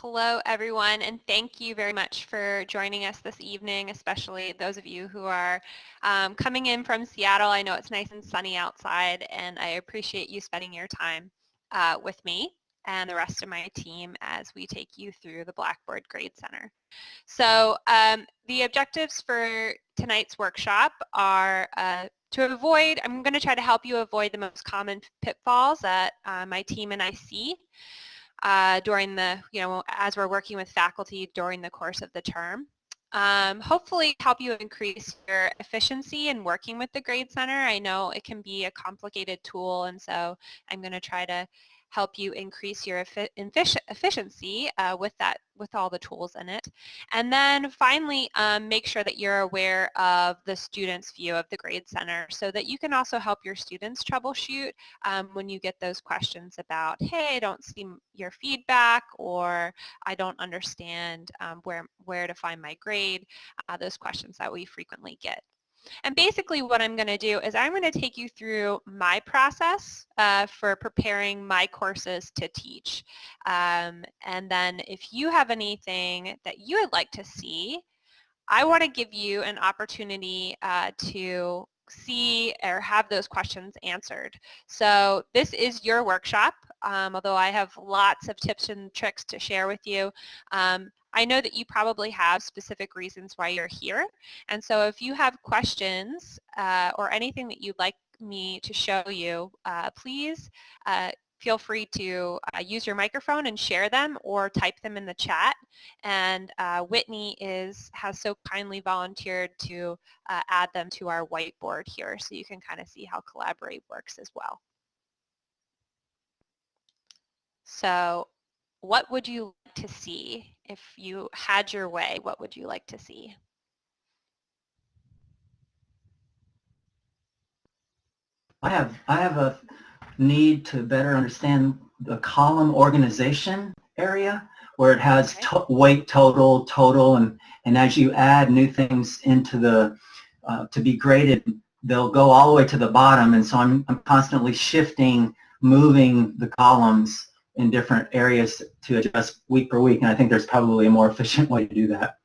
Hello, everyone, and thank you very much for joining us this evening, especially those of you who are um, coming in from Seattle. I know it's nice and sunny outside, and I appreciate you spending your time uh, with me and the rest of my team as we take you through the Blackboard Grade Center. So um, the objectives for tonight's workshop are uh, to avoid, I'm going to try to help you avoid the most common pitfalls that uh, my team and I see uh, during the, you know, as we're working with faculty during the course of the term. Um, hopefully help you increase your efficiency in working with the Grade Center. I know it can be a complicated tool and so I'm going to try to help you increase your efficiency uh, with that with all the tools in it. And then finally, um, make sure that you're aware of the student's view of the Grade Center so that you can also help your students troubleshoot um, when you get those questions about, hey, I don't see your feedback or I don't understand um, where, where to find my grade, uh, those questions that we frequently get. And basically what I'm going to do is I'm going to take you through my process uh, for preparing my courses to teach. Um, and then if you have anything that you would like to see, I want to give you an opportunity uh, to see or have those questions answered. So this is your workshop, um, although I have lots of tips and tricks to share with you. Um, I know that you probably have specific reasons why you're here. And so if you have questions uh, or anything that you'd like me to show you, uh, please uh, feel free to uh, use your microphone and share them or type them in the chat. And uh, Whitney is has so kindly volunteered to uh, add them to our whiteboard here so you can kind of see how Collaborate works as well. So what would you to see if you had your way? What would you like to see? I have I have a need to better understand the column organization area where it has okay. to weight total, total, and and as you add new things into the uh, to be graded, they'll go all the way to the bottom, and so I'm I'm constantly shifting, moving the columns in different areas to adjust week per week, and I think there's probably a more efficient way to do that.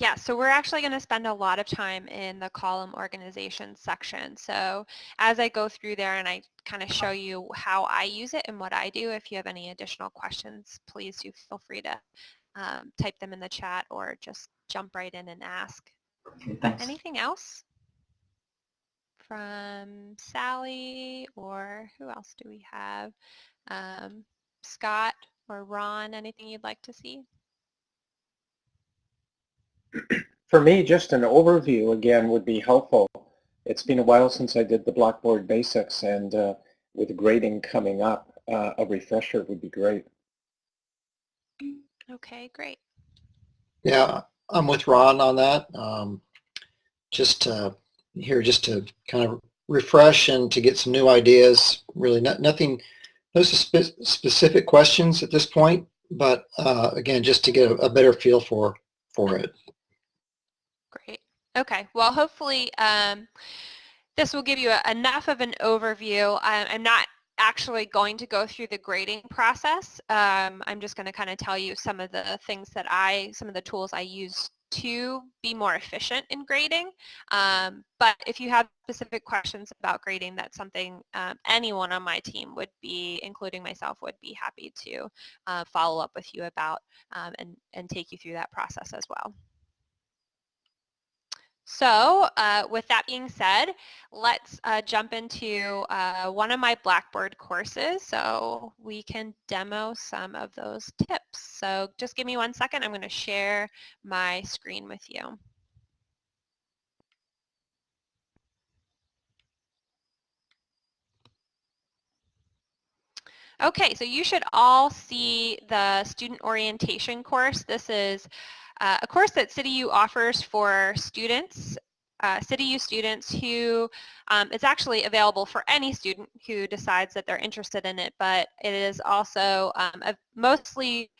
Yeah, so we're actually going to spend a lot of time in the column organization section. So as I go through there and I kind of show you how I use it and what I do, if you have any additional questions, please do feel free to um, type them in the chat or just jump right in and ask. Okay, thanks. Anything else? From Sally or who else do we have? Um, Scott or Ron, anything you'd like to see? For me, just an overview again would be helpful. It's been a while since I did the Blackboard basics and uh, with grading coming up, uh, a refresher would be great. Okay, great. Yeah, I'm with Ron on that. Um, just uh, here just to kind of refresh and to get some new ideas. Really not, nothing no spe specific questions at this point, but uh, again, just to get a, a, better feel for, for it. Great. Okay. Well, hopefully um, this will give you a, enough of an overview. I, I'm not actually going to go through the grading process. Um, I'm just going to kind of tell you some of the things that I, some of the tools I use to be more efficient in grading. Um, but if you have specific questions about grading, that's something um, anyone on my team would be, including myself, would be happy to uh, follow up with you about um, and, and take you through that process as well. So uh, with that being said, let's uh, jump into uh, one of my Blackboard courses so we can demo some of those tips. So just give me one second. I'm going to share my screen with you. Okay, so you should all see the student orientation course. This is uh, a course that CityU offers for students, uh, CityU students who um, it's actually available for any student who decides that they're interested in it, but it is also um, mostly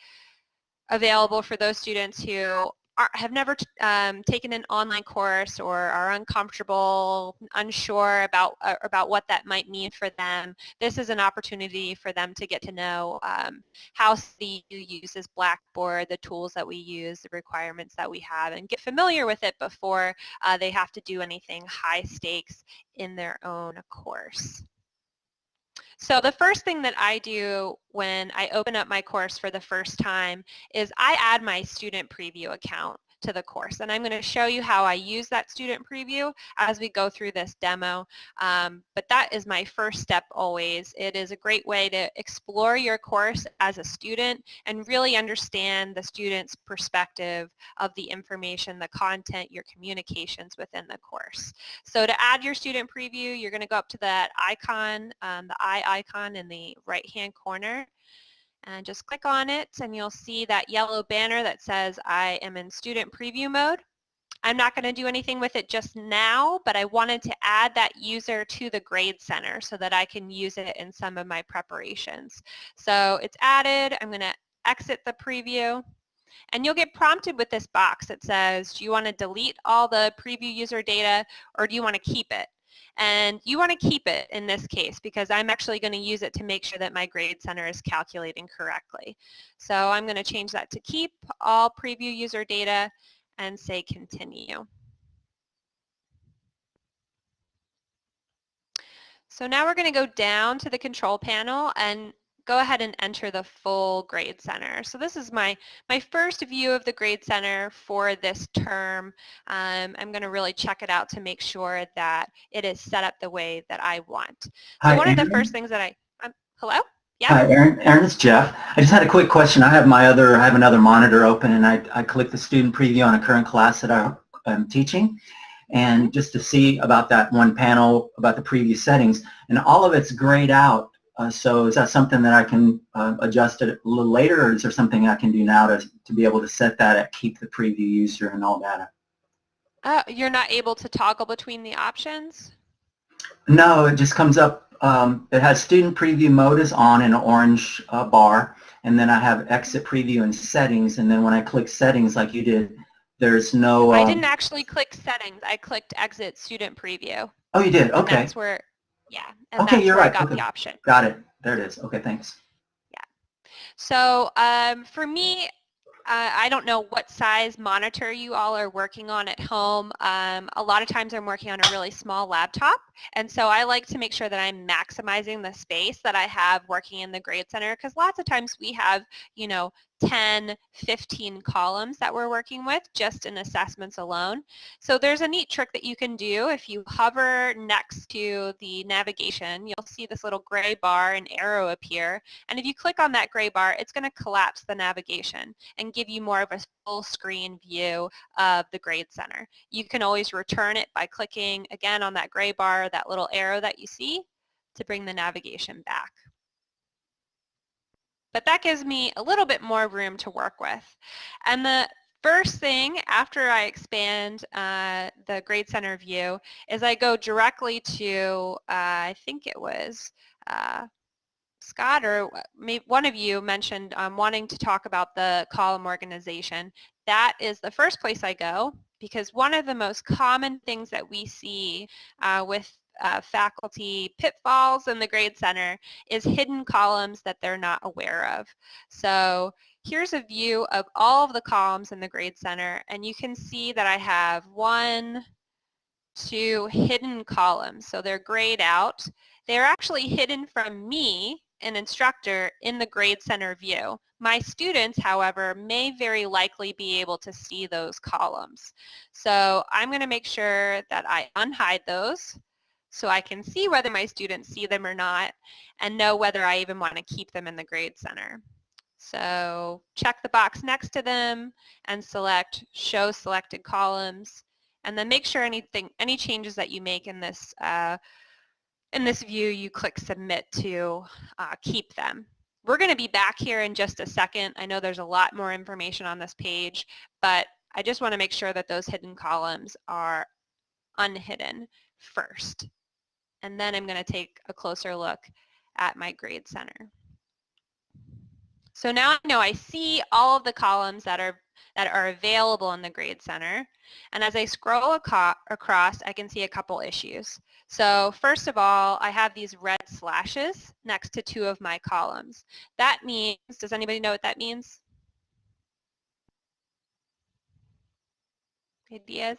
available for those students who are, have never um, taken an online course or are uncomfortable, unsure about uh, about what that might mean for them, this is an opportunity for them to get to know um, how CU uses Blackboard, the tools that we use, the requirements that we have, and get familiar with it before uh, they have to do anything high stakes in their own course. So the first thing that I do when I open up my course for the first time is I add my student preview account to the course. And I'm going to show you how I use that student preview as we go through this demo. Um, but that is my first step always. It is a great way to explore your course as a student and really understand the student's perspective of the information, the content, your communications within the course. So to add your student preview, you're going to go up to that icon, um, the eye icon in the right-hand corner and just click on it and you'll see that yellow banner that says I am in student preview mode. I'm not going to do anything with it just now, but I wanted to add that user to the Grade Center so that I can use it in some of my preparations. So it's added. I'm going to exit the preview. And you'll get prompted with this box that says, do you want to delete all the preview user data or do you want to keep it? And you want to keep it in this case because I'm actually going to use it to make sure that my grade center is calculating correctly. So I'm going to change that to keep all preview user data and say continue. So now we're going to go down to the control panel and go ahead and enter the full grade center. So this is my, my first view of the grade center for this term. Um, I'm going to really check it out to make sure that it is set up the way that I want. So Hi, one of the first things that I, um, hello? Yeah. Hi, Aaron. Aaron, it's Jeff. I just had a quick question. I have my other, I have another monitor open and I, I click the student preview on a current class that I, I'm teaching and just to see about that one panel about the previous settings and all of it's grayed out uh, so is that something that I can uh, adjust it a little later or is there something I can do now to, to be able to set that at keep the preview user and all that? Uh, you're not able to toggle between the options? No, it just comes up, um, it has student preview mode is on in an orange uh, bar and then I have exit preview and settings and then when I click settings like you did, there's no... I um, didn't actually click settings. I clicked exit student preview. Oh, you did? And Okay. that's where, yeah. And Okay, that's you're where right. I got Okay. the option. Got it. There it is. Okay, thanks. Yeah. So um, for me, uh, I don't know what size monitor you all are working on at home. Um, a lot of times I'm working on a really small laptop and so I like to make sure that I'm maximizing the space that I have working in the Grade Center because lots of times we have, you know, 10, 15 columns that we're working with just in assessments alone. So there's a neat trick that you can do. If you hover next to the navigation, you'll see this little gray bar and arrow appear. And if you click on that gray bar, it's going to collapse the navigation and give you more of a full screen view of the Grade Center. You can always return it by clicking again on that gray bar, that little arrow that you see to bring the navigation back but that gives me a little bit more room to work with. And the first thing after I expand uh, the Grade Center view is I go directly to, uh, I think it was uh, Scott or maybe one of you mentioned um, wanting to talk about the column organization. That is the first place I go because one of the most common things that we see uh, with uh, faculty pitfalls in the Grade Center is hidden columns that they're not aware of. So here's a view of all of the columns in the Grade Center and you can see that I have one, two hidden columns. So they're grayed out. They're actually hidden from me, an instructor, in the Grade Center view. My students, however, may very likely be able to see those columns. So I'm going to make sure that I unhide those so I can see whether my students see them or not and know whether I even want to keep them in the Grade Center. So check the box next to them and select Show Selected Columns and then make sure anything, any changes that you make in this, uh, in this view, you click Submit to uh, keep them. We're going to be back here in just a second. I know there's a lot more information on this page, but I just want to make sure that those hidden columns are unhidden first and then I'm going to take a closer look at my grade center. So now I know I see all of the columns that are that are available in the Grade Center. And as I scroll across, I can see a couple issues. So first of all, I have these red slashes next to two of my columns. That means, does anybody know what that means? Ideas?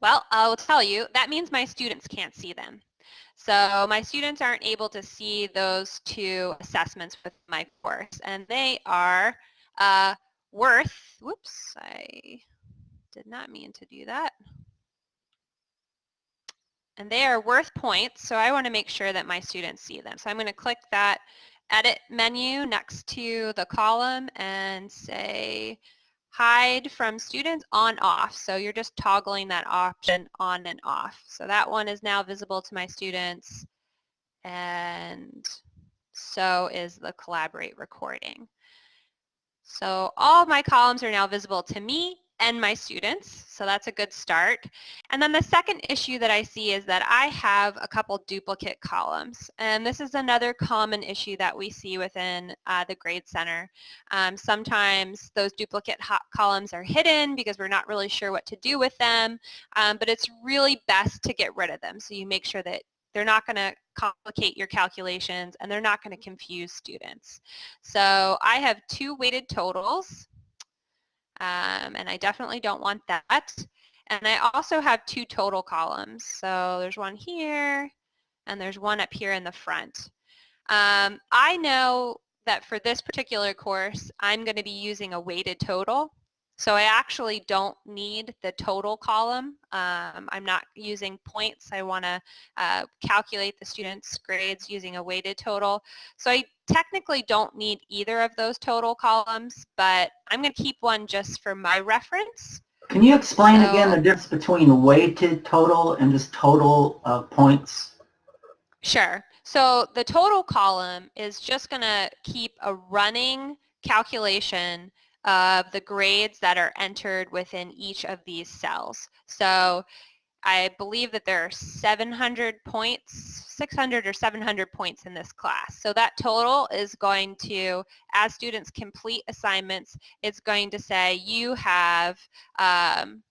Well, I'll tell you, that means my students can't see them. So my students aren't able to see those two assessments with my course, and they are uh, worth, whoops, I did not mean to do that. And they are worth points, so I want to make sure that my students see them. So I'm going to click that edit menu next to the column and say hide from students on off. So you're just toggling that option on and off. So that one is now visible to my students and so is the collaborate recording. So all my columns are now visible to me and my students, so that's a good start. And then the second issue that I see is that I have a couple duplicate columns, and this is another common issue that we see within uh, the Grade Center. Um, sometimes those duplicate columns are hidden because we're not really sure what to do with them, um, but it's really best to get rid of them so you make sure that they're not going to complicate your calculations and they're not going to confuse students. So I have two weighted totals um, and I definitely don't want that. And I also have two total columns. So there's one here and there's one up here in the front. Um, I know that for this particular course, I'm going to be using a weighted total. So I actually don't need the total column. Um, I'm not using points. I want to uh, calculate the students' grades using a weighted total. So I technically don't need either of those total columns, but I'm going to keep one just for my reference. Can you explain So- again the difference between weighted total and just total uh, points? Sure. So the total column is just going to keep a running calculation of the grades that are entered within each of these cells. So I believe that there are 700 points, 600 or 700 points in this class. So that total is going to, as students complete assignments, it's going to say you have um,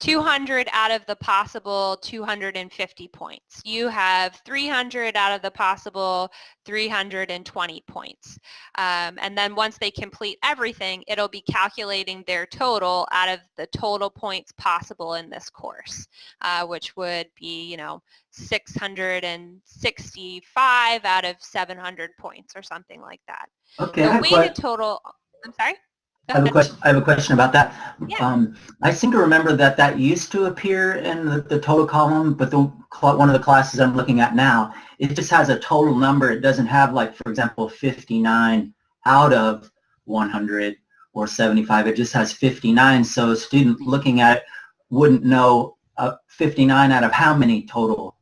200 out of the possible 250 points. You have 300 out of the possible 320 points. Um, and then once they complete everything, it'll be calculating their total out of the total points possible in this course, uh, which would be, you know, 665 out of 700 points or something like that. Okay, The weighted total, I'm sorry? I have a question. I have a question about that. Yeah. Um, I seem to remember that that used to appear in the, the total column, but the one of the classes I'm looking at now, it just has a total number. It doesn't have, like, for example, 59 out of 100 or 75. It just has 59. So a student looking at it wouldn't know uh, 59 out of how many total.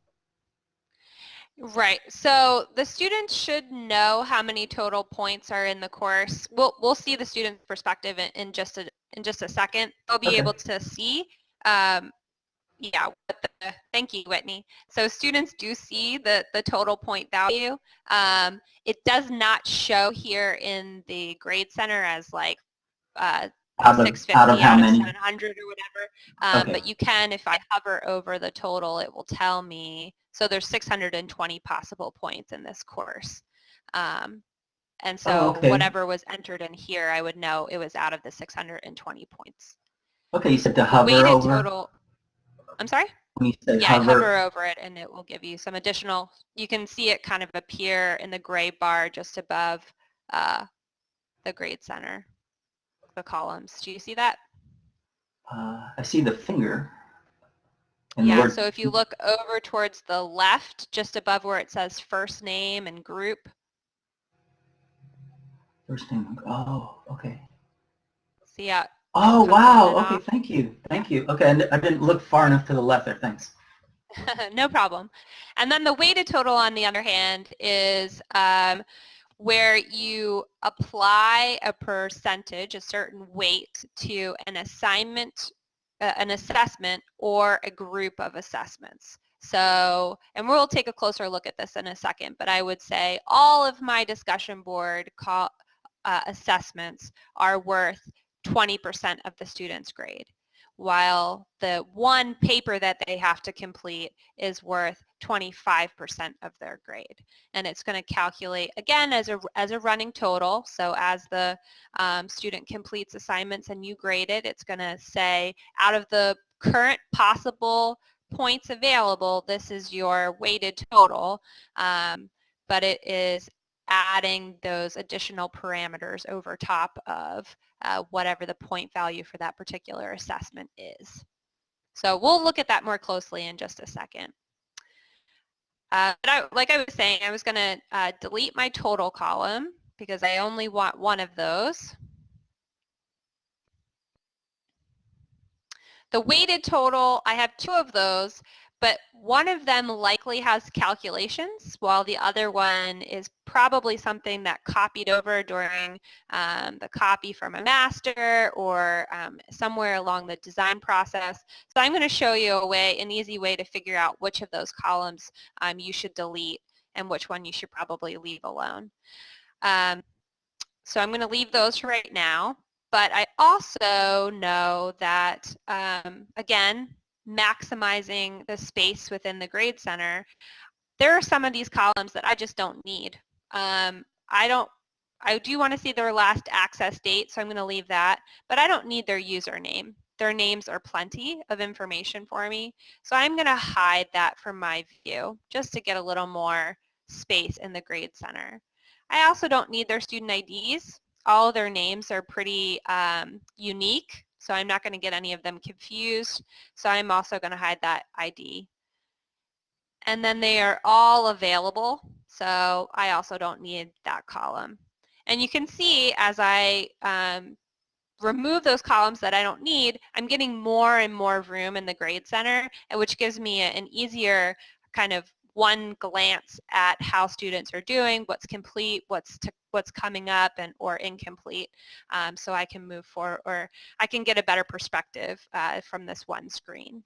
Right. So the students should know how many total points are in the course. We'll we'll see the student perspective in, in just a in just a second. They'll be Okay. able to see. Um, yeah. What the, thank you, Whitney. So students do see the the total point value. Um, it does not show here in the grade center as like uh, Out of, 650 out of how many? 700 or whatever. Um, Okay. But you can, if I hover over the total, it will tell me, so there's 620 possible points in this course. Um, and so Oh, okay. whatever was entered in here, I would know it was out of the 620 points. Okay, you said to hover Weighted over. total, I'm sorry? When you said Yeah, hover, hover over it and it will give you some additional, you can see it kind of appear in the gray bar just above uh, the grade center, the columns. Do you see that? uh, I see the finger. And Yeah, so if you look over towards the left, just above where it says first name and group, First name, oh, okay. see how, Oh, wow, okay, off. thank you, thank you. Okay, and I didn't look far enough to the left there, thanks. no problem. And then the weighted total, on the other hand, is um, where you apply a percentage, a certain weight to an assignment, uh, an assessment, or a group of assessments. So, and we'll take a closer look at this in a second, but I would say all of my discussion board call, uh, assessments are worth 20% of the student's grade, while the one paper that they have to complete is worth 25% of their grade. And it's going to calculate, again, as a, as a running total. So as the um, student completes assignments and you grade it, it's going to say out of the current possible points available, this is your weighted total. Um, but it is adding those additional parameters over top of uh, whatever the point value for that particular assessment is. So we'll look at that more closely in just a second. Uh, but I, like I was saying, I was going to uh, delete my total column because I only want one of those. The weighted total, I have two of those, but one of them likely has calculations while the other one is probably something that copied over during um, the copy from a master or um, somewhere along the design process. So I'm going to show you a way, an easy way to figure out which of those columns um, you should delete and which one you should probably leave alone. Um, so I'm going to leave those right now. But I also know that, um, again, maximizing the space within the grade center, there are some of these columns that I just don't need. Um, I don't, I do want to see their last access date, so I'm going to leave that, but I don't need their username. Their names are plenty of information for me, so I'm going to hide that from my view just to get a little more space in the grade center. I also don't need their student IDs. All their names are pretty um, unique, so I'm not going to get any of them confused. So I'm also going to hide that ID. And then they are all available. So I also don't need that column. And you can see as I um, remove those columns that I don't need, I'm getting more and more room in the grade center, which gives me an easier kind of one glance at how students are doing, what's complete, what's to, what's coming up, and or incomplete, um, so I can move forward, or I can get a better perspective uh, from this one screen.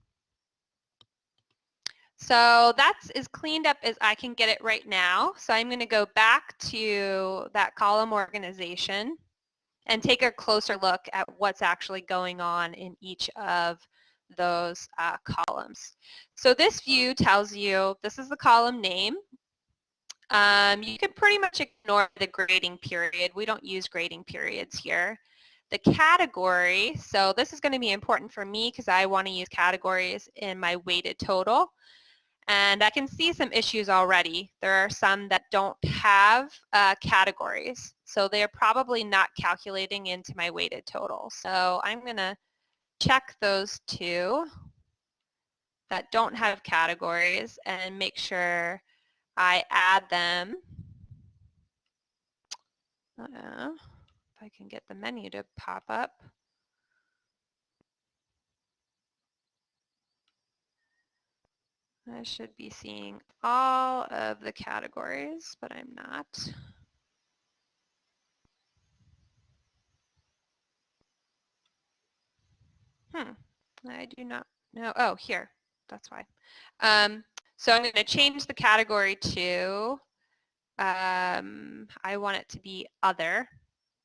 So that's as cleaned up as I can get it right now. So I'm going to go back to that column organization and take a closer look at what's actually going on in each of those uh, columns. So this view tells you this is the column name. Um, you can pretty much ignore the grading period. We don't use grading periods here. The category, so this is going to be important for me because I want to use categories in my weighted total. And I can see some issues already. There are some that don't have uh, categories. So they're probably not calculating into my weighted total. So I'm going to check those two that don't have categories and make sure I add them. Uh, if I can get the menu to pop up. I should be seeing all of the categories, but I'm not. Hmm, I do not know. Oh, here, that's why. Um, so I'm going to change the category to, um, I want it to be other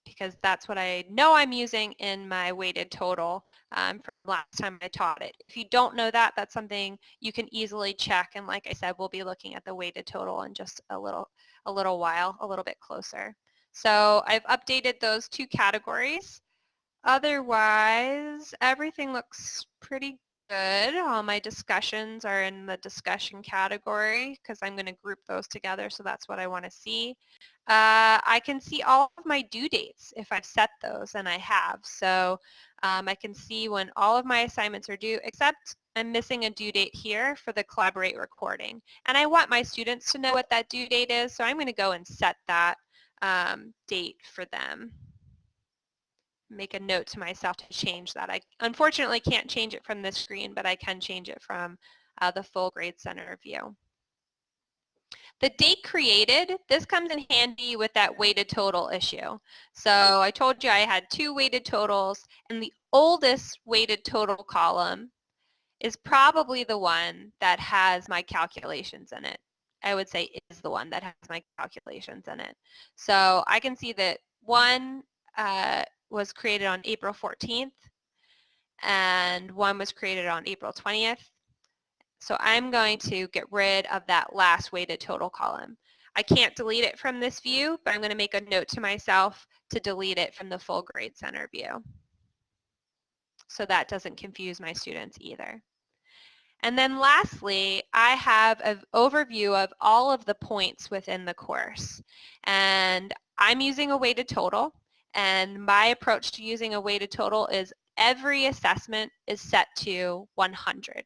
because that's what I know I'm using in my weighted total um, from last time I taught it. If you don't know that, that's something you can easily check. And like I said, we'll be looking at the weighted total in just a little, a little while, a little bit closer. So I've updated those two categories. Otherwise, everything looks pretty good. All my discussions are in the discussion category because I'm going to group those together, so that's what I want to see. Uh, I can see all of my due dates if I've set those, and I have. So um, I can see when all of my assignments are due, except I'm missing a due date here for the Collaborate recording. And I want my students to know what that due date is, so I'm going to go and set that um, date for them make a note to myself to change that. I unfortunately can't change it from this screen, but I can change it from uh, the full grade center view. The date created, this comes in handy with that weighted total issue. So I told you I had two weighted totals and the oldest weighted total column is probably the one that has my calculations in it. I would say is the one that has my calculations in it. So I can see that one uh, was created on April 14th and one was created on April 20th. So I'm going to get rid of that last weighted total column. I can't delete it from this view, but I'm going to make a note to myself to delete it from the full grade center view. So that doesn't confuse my students either. And then lastly, I have an overview of all of the points within the course. And I'm using a weighted total. And my approach to using a weighted total is every assessment is set to 100.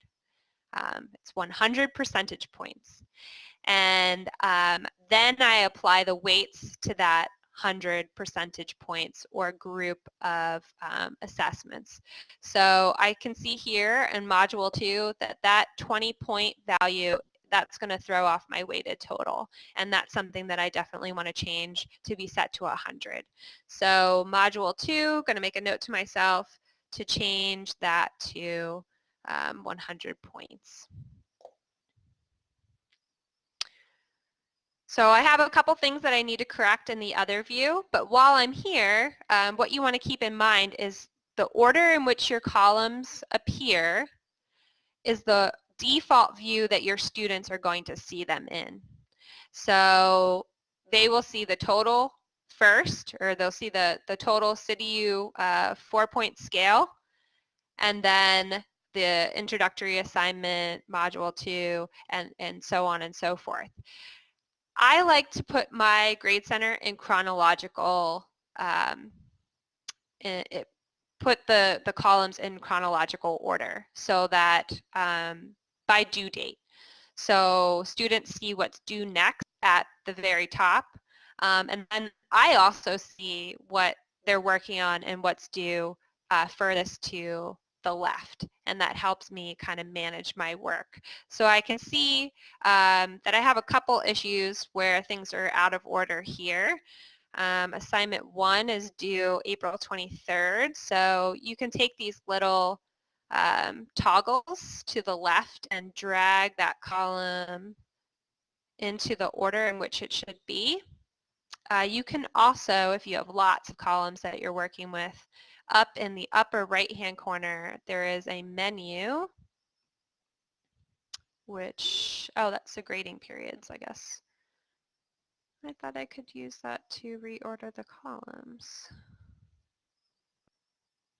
Um, it's 100 percentage points. And um, then I apply the weights to that 100 percentage points or group of um, assessments. So I can see here in Module 2 that that 20 point value that's going to throw off my weighted total. And that's something that I definitely want to change to be set to 100. So Module 2, going to make a note to myself to change that to um, 100 points. So I have a couple things that I need to correct in the other view, but while I'm here, um, what you want to keep in mind is the order in which your columns appear is the default view that your students are going to see them in. So they will see the total first, or they'll see the, the total CityU uh, four-point scale, and then the introductory assignment, module two, and, and so on and so forth. I like to put my grade center in chronological, um, it, put the, the columns in chronological order so that um, by due date. So students see what's due next at the very top. Um, and then I also see what they're working on and what's due uh, furthest to the left and that helps me kind of manage my work. So I can see um, that I have a couple issues where things are out of order here. Um, assignment one is due April 23rd, so you can take these little um, toggles to the left and drag that column into the order in which it should be. Uh, you can also, if you have lots of columns that you're working with, up in the upper right-hand corner, there is a menu, which, oh, that's the grading periods, I guess. I thought I could use that to reorder the columns.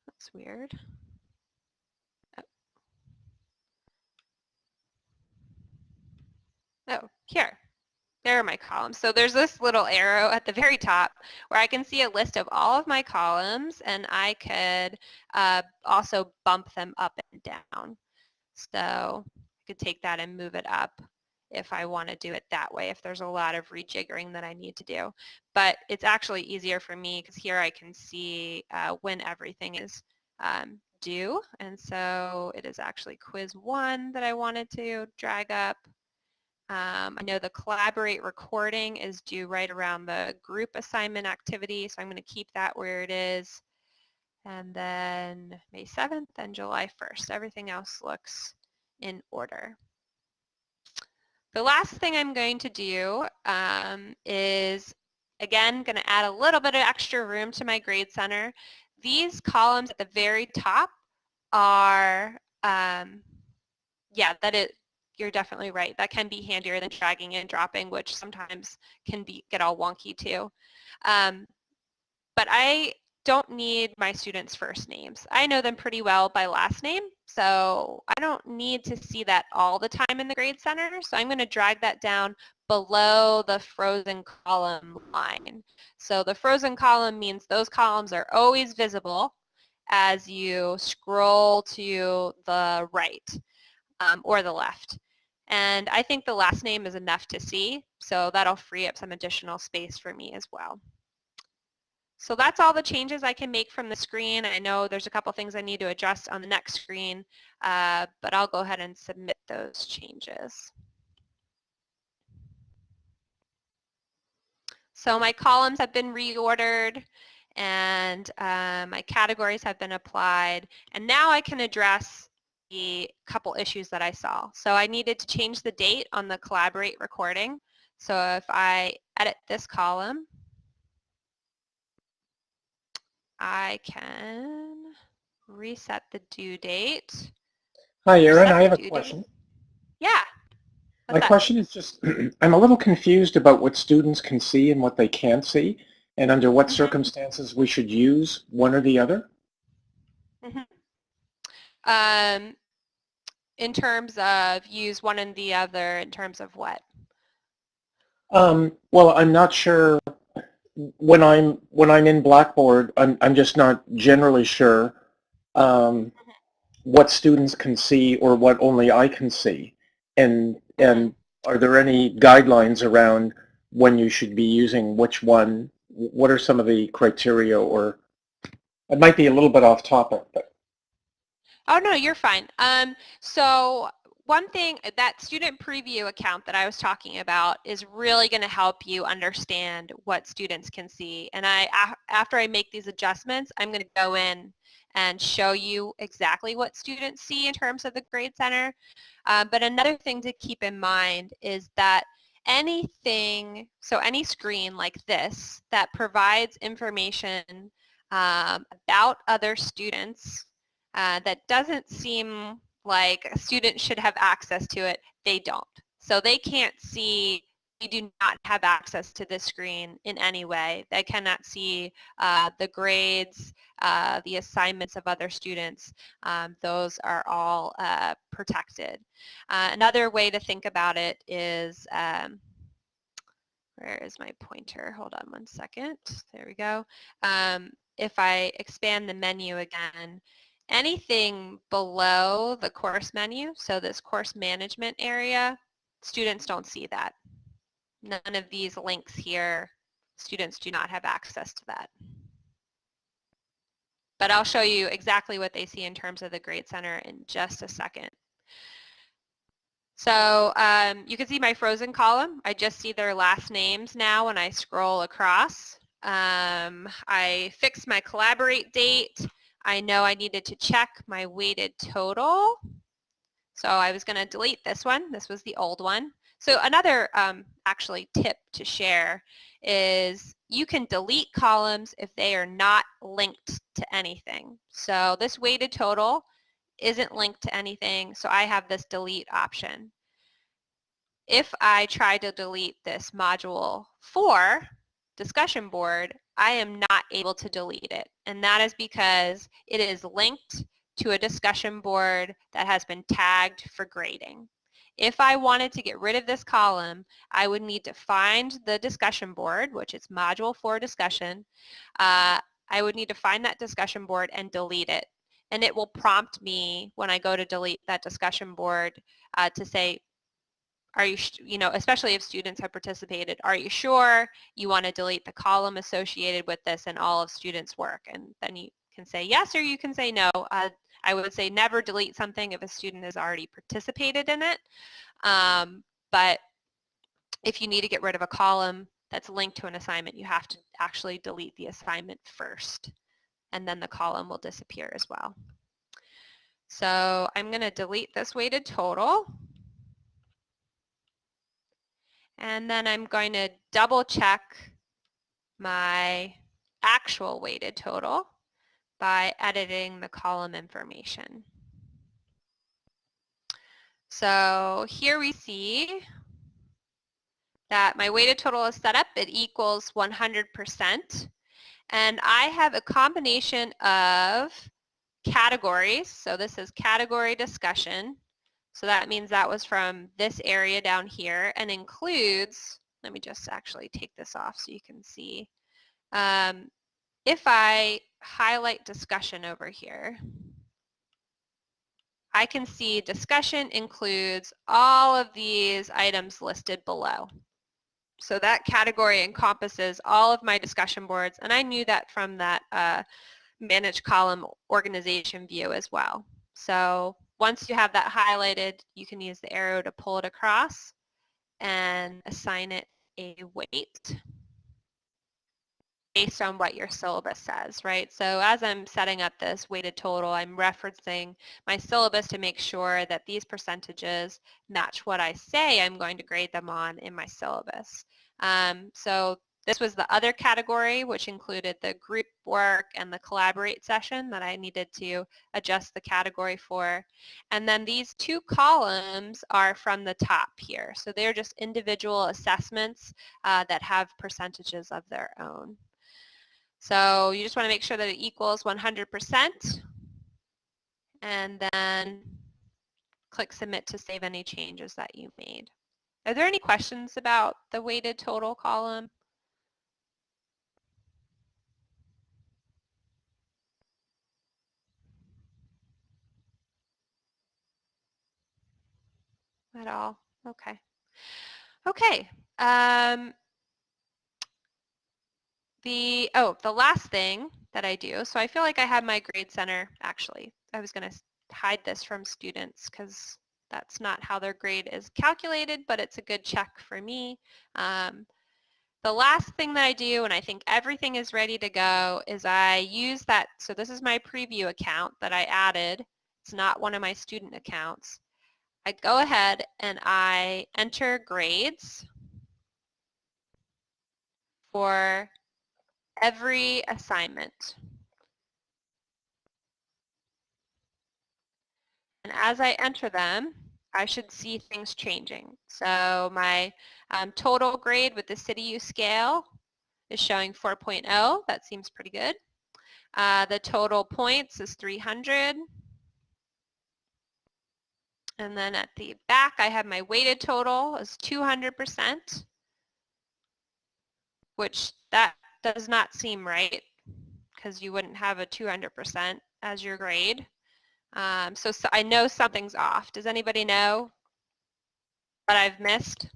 That's weird. Oh here. There are my columns. So there's this little arrow at the very top where I can see a list of all of my columns and I could uh, also bump them up and down. So I could take that and move it up if I want to do it that way, if there's a lot of rejiggering that I need to do. But it's actually easier for me because here I can see uh, when everything is um, due. And so it is actually quiz one that I wanted to drag up. Um, I know the Collaborate recording is due right around the group assignment activity, so I'm going to keep that where it is. And then May 7th and July 1st. Everything else looks in order. The last thing I'm going to do um, is, again, going to add a little bit of extra room to my grade center. These columns at the very top are, um, yeah, that it, you're definitely right. That can be handier than dragging and dropping, which sometimes can be get all wonky too. Um, but I don't need my students' first names. I know them pretty well by last name, so I don't need to see that all the time in the grade center. So I'm going to drag that down below the frozen column line. So the frozen column means those columns are always visible as you scroll to the right um, or the left. And I think the last name is enough to see, so that'll free up some additional space for me as well. So that's all the changes I can make from the screen. I know there's a couple things I need to adjust on the next screen, uh, but I'll go ahead and submit those changes. So my columns have been reordered and uh, my categories have been applied. And now I can address the couple issues that I saw. So I needed to change the date on the Collaborate recording. So if I edit this column, I can reset the due date. Hi, Erin. I have a due date. question. Yeah. My that? question is just, I'm a little confused about what students can see and what they can't see, and under what Mhm. circumstances we should use one or the other. Um, in terms of use one and the other, in terms of what? Um, well, I'm not sure when I'm when I'm in Blackboard. I'm I'm just not generally sure um, what students can see or what only I can see, and and are there any guidelines around when you should be using which one? What are some of the criteria, or it might be a little bit off topic, but Oh, no, you're fine. Um, so one thing, that student preview account that I was talking about is really going to help you understand what students can see. And I, after I make these adjustments, I'm going to go in and show you exactly what students see in terms of the Grade Center. Uh, but another thing to keep in mind is that anything, so any screen like this that provides information um, about other students uh, that doesn't seem like a student should have access to it, they don't. So they can't see, they do not have access to this screen in any way. They cannot see uh, the grades, uh, the assignments of other students. Um, those are all uh, protected. Uh, another way to think about it is, um, where is my pointer? Hold on one second. There we go. Um, if I expand the menu again, anything below the course menu, so this course management area, students don't see that. None of these links here, students do not have access to that. But I'll show you exactly what they see in terms of the Grade Center in just a second. So um, you can see my frozen column. I just see their last names now when I scroll across. Um, I fixed my collaborate date. I know I needed to check my weighted total. So I was going to delete this one. This was the old one. So another um, actually tip to share is you can delete columns if they are not linked to anything. So this weighted total isn't linked to anything, so I have this delete option. If I try to delete this module 4 discussion board, I am not able to delete it. And that is because it is linked to a discussion board that has been tagged for grading. If I wanted to get rid of this column, I would need to find the discussion board, which is module 4 discussion. Uh, I would need to find that discussion board and delete it and it will prompt me when I go to delete that discussion board uh, to say, are you, you know, especially if students have participated, are you sure you want to delete the column associated with this and all of students' work? And then you can say yes or you can say no. Uh, I would say never delete something if a student has already participated in it. Um, but if you need to get rid of a column that's linked to an assignment, you have to actually delete the assignment first and then the column will disappear as well. So I'm going to delete this weighted total. And then I'm going to double check my actual weighted total by editing the column information. So here we see that my weighted total is set up. It equals 100%. And I have a combination of categories. So this is category discussion. So that means that was from this area down here and includes, let me just actually take this off so you can see. Um, if I highlight discussion over here, I can see discussion includes all of these items listed below. So that category encompasses all of my discussion boards, and I knew that from that uh, manage column organization view as well. So once you have that highlighted, you can use the arrow to pull it across and assign it a weight. based on what your syllabus says, right? So as I'm setting up this weighted total, I'm referencing my syllabus to make sure that these percentages match what I say I'm going to grade them on in my syllabus. Um, so this was the other category, which included the group work and the collaborate session that I needed to adjust the category for. And then these two columns are from the top here. So they're just individual assessments uh, that have percentages of their own. So you just want to make sure that it equals 100% and then click submit to save any changes that you made. Are there any questions about the weighted total column? At all? Okay. Okay. Um, the, oh, the last thing that I do, so I feel like I have my grade center, actually, I was going to hide this from students because that's not how their grade is calculated, but it's a good check for me. Um, the last thing that I do, and I think everything is ready to go, is I use that, so this is my preview account that I added. It's not one of my student accounts. I go ahead and I enter grades for every assignment. And as I enter them, I should see things changing. So my um, total grade with the CityU scale is showing 4.0. That seems pretty good. Uh, the total points is 300. And then at the back, I have my weighted total is 200%, which that does not seem right because you wouldn't have a 200% as your grade. Um, so, so I know something's off. Does anybody know what I've missed?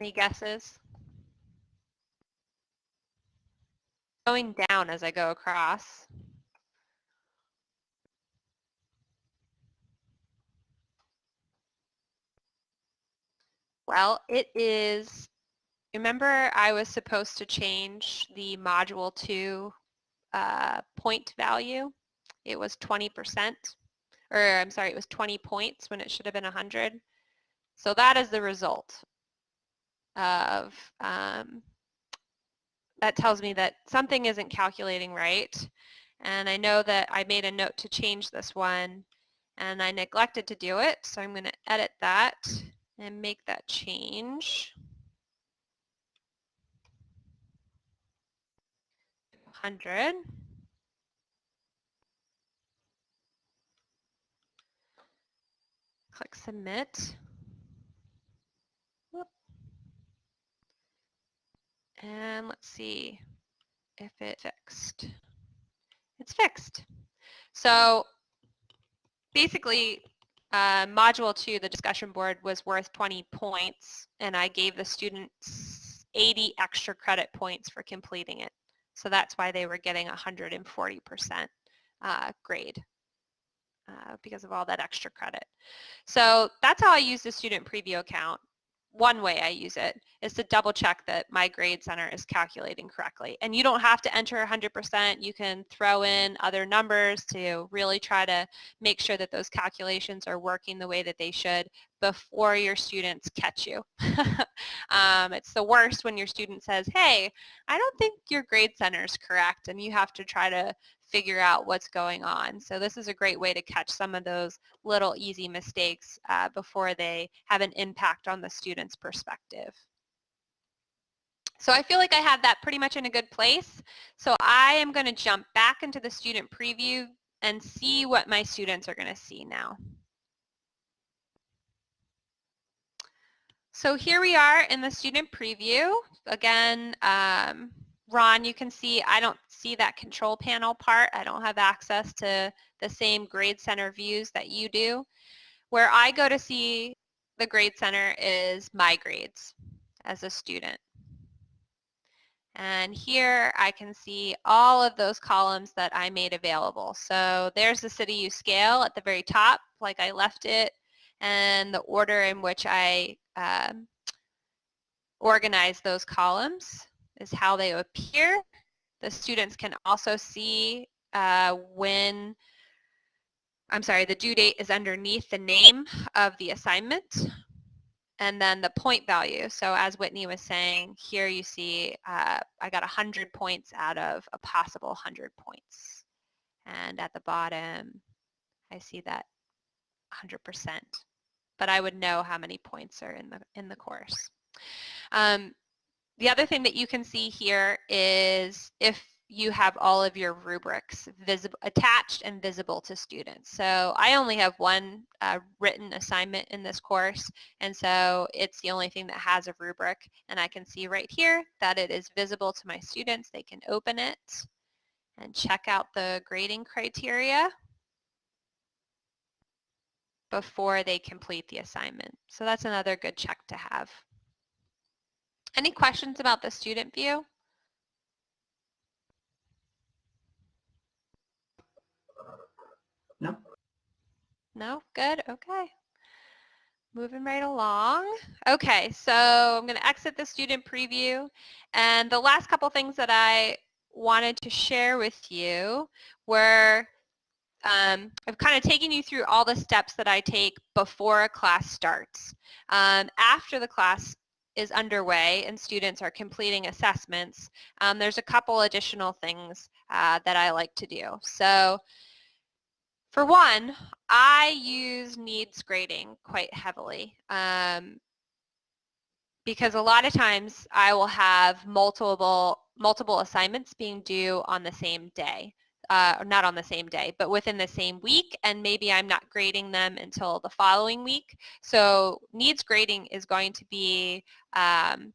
Any guesses? Going down as I go across. Well, it is, remember I was supposed to change the module 2 uh, point value? It was 20%, or I'm sorry, it was 20 points when it should have been 100. So that is the result of, um, that tells me that something isn't calculating right. And I know that I made a note to change this one and I neglected to do it, so I'm going to edit that and make that change. 100. Click submit. And let's see if it fixed. It's fixed. So basically uh, module two, the discussion board was worth 20 points and I gave the students 80 extra credit points for completing it. So that's why they were getting 140% uh, grade uh, because of all that extra credit. So that's how I use the student preview account one way I use it is to double check that my grade center is calculating correctly. And you don't have to enter 100%. You can throw in other numbers to really try to make sure that those calculations are working the way that they should before your students catch you. um, it's the worst when your student says, hey, I don't think your grade center is correct and you have to try to figure out what's going on. So this is a great way to catch some of those little easy mistakes uh, before they have an impact on the student's perspective. So I feel like I have that pretty much in a good place. So I am going to jump back into the student preview and see what my students are going to see now. So here we are in the student preview. Again, um, Ron, you can see I don't see that control panel part. I don't have access to the same grade center views that you do. Where I go to see the grade center is my grades as a student. And here I can see all of those columns that I made available. So there's the CityU scale at the very top, like I left it. and the order in which I um, organize those columns is how they appear. The students can also see uh, when, I'm sorry, the due date is underneath the name of the assignment and then the point value. So as Whitney was saying, here you see uh, I got 100 points out of a possible 100 points. And at the bottom, I see that 100%. But I would know how many points are in the, in the course. Um, the other thing that you can see here is if you have all of your rubrics visible, attached and visible to students. So I only have one uh, written assignment in this course, and so it's the only thing that has a rubric. And I can see right here that it is visible to my students. They can open it and check out the grading criteria before they complete the assignment. So that's another good check to have. Any questions about the student view? No. No? Good? Okay. Moving right along. Okay, so I'm going to exit the student preview. And the last couple things that I wanted to share with you were um, I've kind of taken you through all the steps that I take before a class starts. Um, after the class is underway and students are completing assessments, um, there's a couple additional things uh, that I like to do. So for one, I use needs grading quite heavily um, because a lot of times I will have multiple multiple assignments being due on the same day. Uh, not on the same day, but within the same week, and maybe I'm not grading them until the following week. So needs grading is going to be um,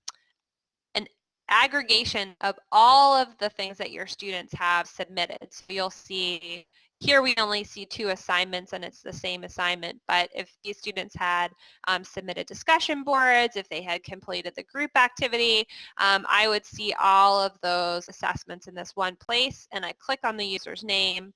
an aggregation of all of the things that your students have submitted. So you'll see here we only see two assignments and it's the same assignment, but if these students had um, submitted discussion boards, if they had completed the group activity, um, I would see all of those assessments in this one place and I click on the user's name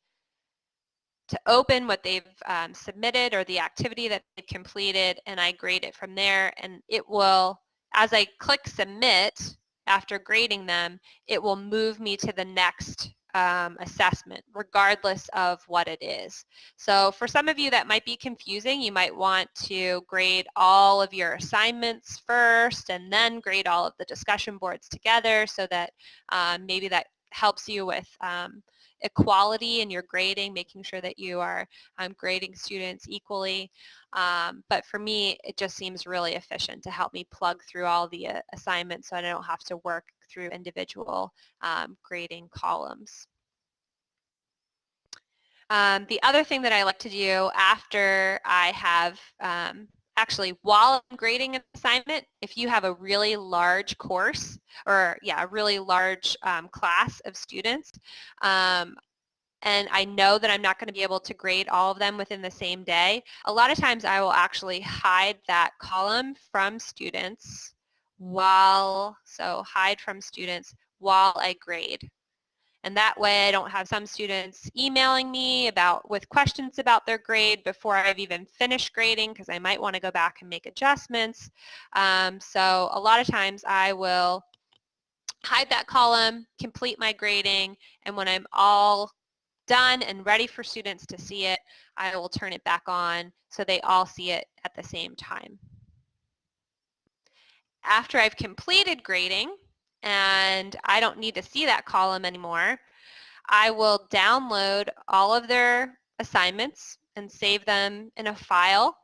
to open what they've um, submitted or the activity that they've completed and I grade it from there and it will, as I click submit after grading them, it will move me to the next um, assessment, regardless of what it is. So for some of you that might be confusing, you might want to grade all of your assignments first and then grade all of the discussion boards together so that um, maybe that helps you with um, equality in your grading, making sure that you are um, grading students equally. Um, but for me, it just seems really efficient to help me plug through all the uh, assignments so I don't have to work through individual um, grading columns. Um, the other thing that I like to do after I have um, actually while I'm grading an assignment, if you have a really large course or yeah, a really large um, class of students, um, and I know that I'm not going to be able to grade all of them within the same day, a lot of times I will actually hide that column from students while, so hide from students while I grade. And that way I don't have some students emailing me about with questions about their grade before I've even finished grading because I might want to go back and make adjustments. Um, so a lot of times I will hide that column, complete my grading, and when I'm all done and ready for students to see it, I will turn it back on so they all see it at the same time after I've completed grading and I don't need to see that column anymore, I will download all of their assignments and save them in a file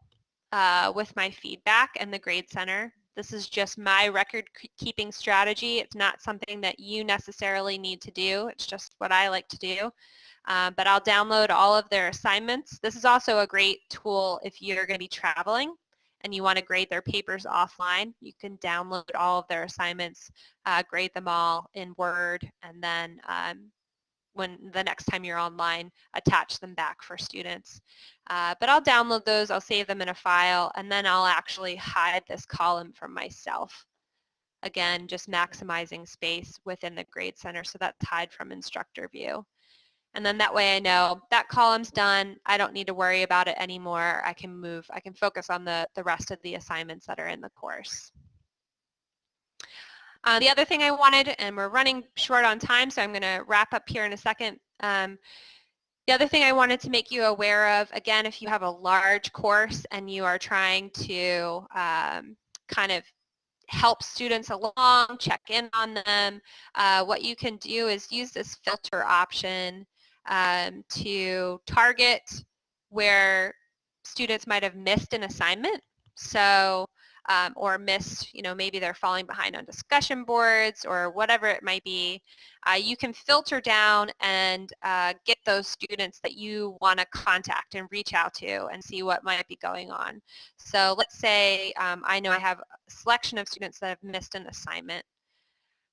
uh, with my feedback and the Grade Center. This is just my record keeping strategy. It's not something that you necessarily need to do. It's just what I like to do. Uh, but I'll download all of their assignments. This is also a great tool if you're going to be traveling and you want to grade their papers offline, you can download all of their assignments, uh, grade them all in Word, and then um, when the next time you're online, attach them back for students. Uh, but I'll download those, I'll save them in a file, and then I'll actually hide this column from myself. Again, just maximizing space within the Grade Center, so that's hide from instructor view. And then that way I know that column's done. I don't need to worry about it anymore. I can move, I can focus on the, the rest of the assignments that are in the course. Uh, the other thing I wanted, and we're running short on time, so I'm going to wrap up here in a second. Um, the other thing I wanted to make you aware of, again, if you have a large course and you are trying to um, kind of help students along, check in on them, uh, what you can do is use this filter option um, to target where students might have missed an assignment. So um, or missed, you know, maybe they're falling behind on discussion boards or whatever it might be, uh, you can filter down and uh, get those students that you want to contact and reach out to and see what might be going on. So let's say um, I know I have a selection of students that have missed an assignment.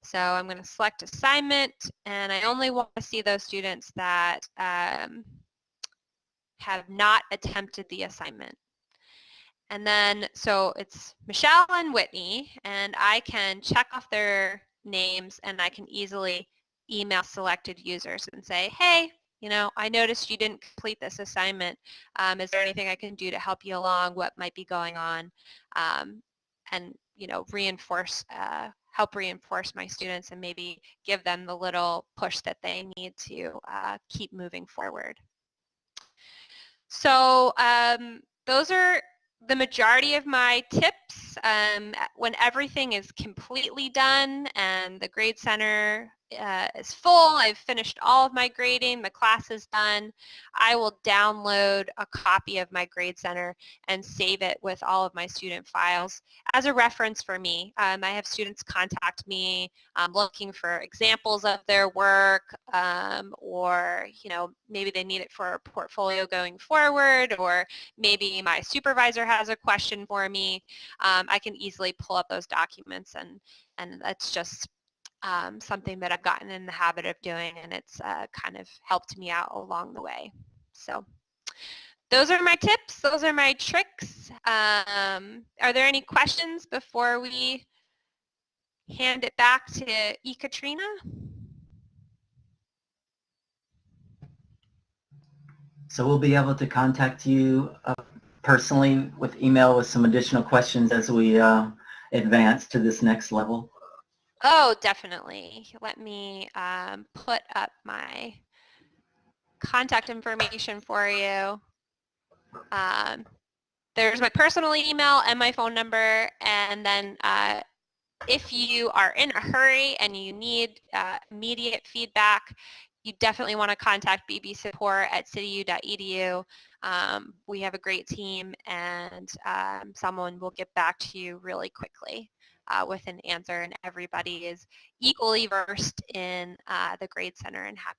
So I'm going to select assignment and I only want to see those students that um, have not attempted the assignment. And then, so it's Michelle and Whitney, and I can check off their names and I can easily email selected users and say, hey, you know, I noticed you didn't complete this assignment. Um, is there anything I can do to help you along? What might be going on? Um, and, you know, reinforce, uh, help reinforce my students and maybe give them the little push that they need to uh, keep moving forward. So um, those are the majority of my tips um, when everything is completely done and the grade center uh, is full, I've finished all of my grading, the class is done, I will download a copy of my Grade Center and save it with all of my student files as a reference for me. Um, I have students contact me um, looking for examples of their work um, or, you know, maybe they need it for a portfolio going forward or maybe my supervisor has a question for me. Um, I can easily pull up those documents and, and that's just um, something that I've gotten in the habit of doing and it's uh, kind of helped me out along the way. So those are my tips. Those are my tricks. Um, are there any questions before we hand it back to Ekaterina? So we'll be able to contact you uh, personally with email with some additional questions as we uh, advance to this next level. Oh, definitely. Let me um, put up my contact information for you. Um, there's my personal email and my phone number, and then uh, if you are in a hurry and you need uh, immediate feedback, you definitely want to contact BB support at cityu.edu. Um, we have a great team and um, someone will get back to you really quickly uh, with an answer and everybody is equally versed in uh, the Grade Center and happy